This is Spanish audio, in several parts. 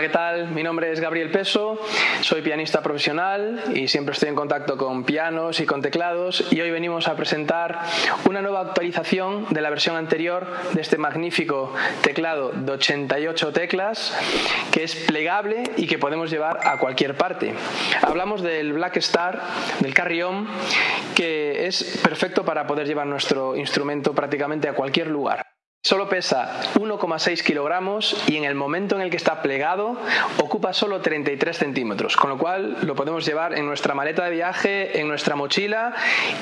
Hola, ¿qué tal? Mi nombre es Gabriel Peso, soy pianista profesional y siempre estoy en contacto con pianos y con teclados y hoy venimos a presentar una nueva actualización de la versión anterior de este magnífico teclado de 88 teclas que es plegable y que podemos llevar a cualquier parte. Hablamos del Black Star, del Carrión, que es perfecto para poder llevar nuestro instrumento prácticamente a cualquier lugar. Solo pesa 1,6 kilogramos y en el momento en el que está plegado ocupa solo 33 centímetros, con lo cual lo podemos llevar en nuestra maleta de viaje, en nuestra mochila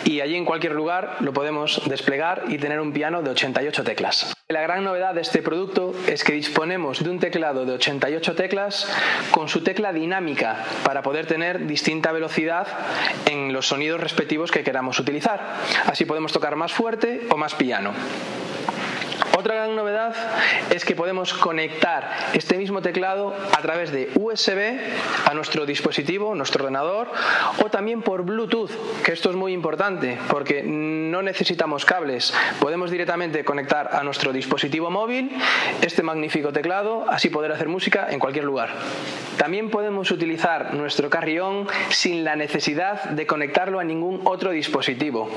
y allí en cualquier lugar lo podemos desplegar y tener un piano de 88 teclas. La gran novedad de este producto es que disponemos de un teclado de 88 teclas con su tecla dinámica para poder tener distinta velocidad en los sonidos respectivos que queramos utilizar. Así podemos tocar más fuerte o más piano. Otra gran novedad es que podemos conectar este mismo teclado a través de USB a nuestro dispositivo, nuestro ordenador o también por Bluetooth, que esto es muy importante porque no necesitamos cables, podemos directamente conectar a nuestro dispositivo móvil este magnífico teclado, así poder hacer música en cualquier lugar. También podemos utilizar nuestro carrión sin la necesidad de conectarlo a ningún otro dispositivo,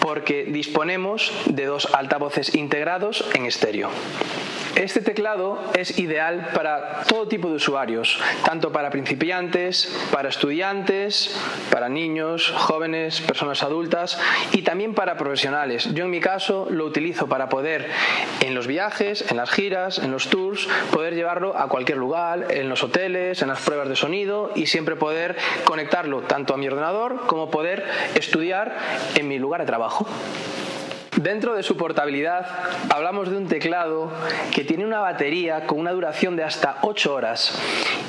porque disponemos de dos altavoces integrados en estéreo. Este teclado es ideal para todo tipo de usuarios, tanto para principiantes, para estudiantes, para niños, jóvenes, personas adultas y también para profesionales. Yo en mi caso lo utilizo para poder en los viajes, en las giras, en los tours, poder llevarlo a cualquier lugar, en los hoteles, en las pruebas de sonido y siempre poder conectarlo tanto a mi ordenador como poder estudiar en mi lugar de trabajo. Dentro de su portabilidad hablamos de un teclado que tiene una batería con una duración de hasta 8 horas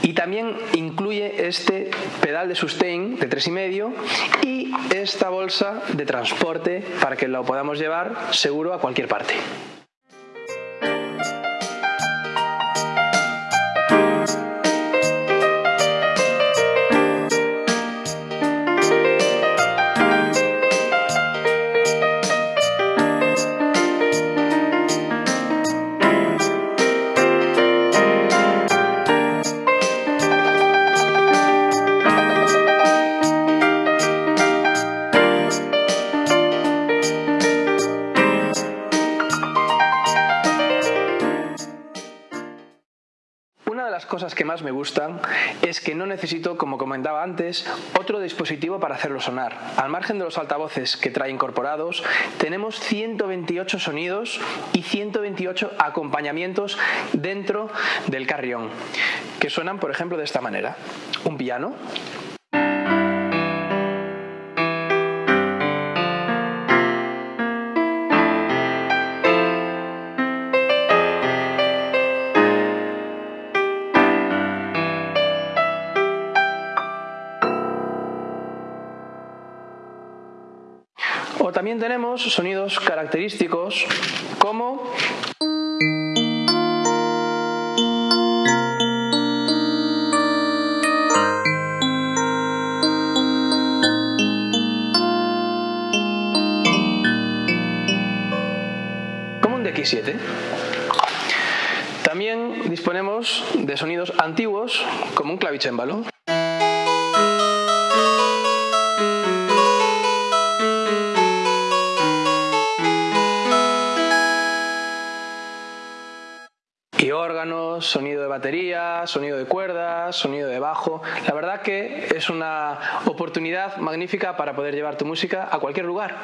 y también incluye este pedal de sustain de 3,5 y esta bolsa de transporte para que lo podamos llevar seguro a cualquier parte. Cosas que más me gustan es que no necesito, como comentaba antes, otro dispositivo para hacerlo sonar. Al margen de los altavoces que trae incorporados, tenemos 128 sonidos y 128 acompañamientos dentro del carrión, que suenan, por ejemplo, de esta manera. Un piano, También tenemos sonidos característicos como como un DX7. También disponemos de sonidos antiguos como un clavicémbalo. Órganos, sonido de batería, sonido de cuerdas, sonido de bajo. La verdad que es una oportunidad magnífica para poder llevar tu música a cualquier lugar.